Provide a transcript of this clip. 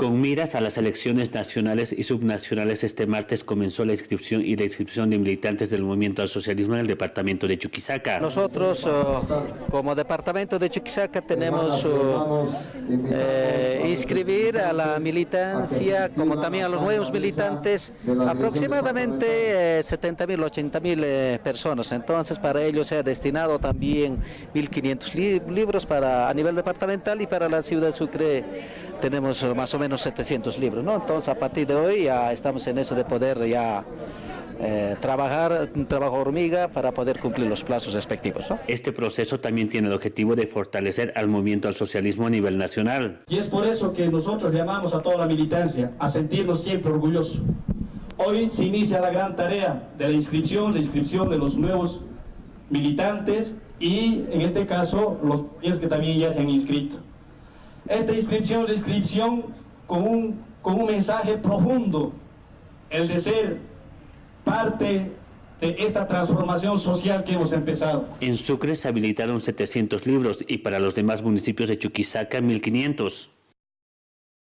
Con miras a las elecciones nacionales y subnacionales, este martes comenzó la inscripción y la inscripción de militantes del movimiento al socialismo en el departamento de Chuquisaca. Nosotros, oh, como departamento de Chuquisaca, tenemos oh, eh, inscribir a la militancia, como también a los nuevos militantes, aproximadamente 70 mil, 80 mil eh, personas. Entonces, para ello se ha destinado también 1.500 libros para, a nivel departamental y para la ciudad de Sucre tenemos más o menos 700 libros. Entonces a partir de hoy ya estamos en eso de poder ya eh, trabajar un trabajo hormiga para poder cumplir los plazos respectivos. ¿no? Este proceso también tiene el objetivo de fortalecer al movimiento al socialismo a nivel nacional. Y es por eso que nosotros llamamos a toda la militancia a sentirnos siempre orgullosos. Hoy se inicia la gran tarea de la inscripción, la inscripción de los nuevos militantes y en este caso los que también ya se han inscrito. Esta inscripción es la inscripción con un, con un mensaje profundo, el de ser parte de esta transformación social que hemos empezado. En Sucre se habilitaron 700 libros y para los demás municipios de Chuquisaca 1500.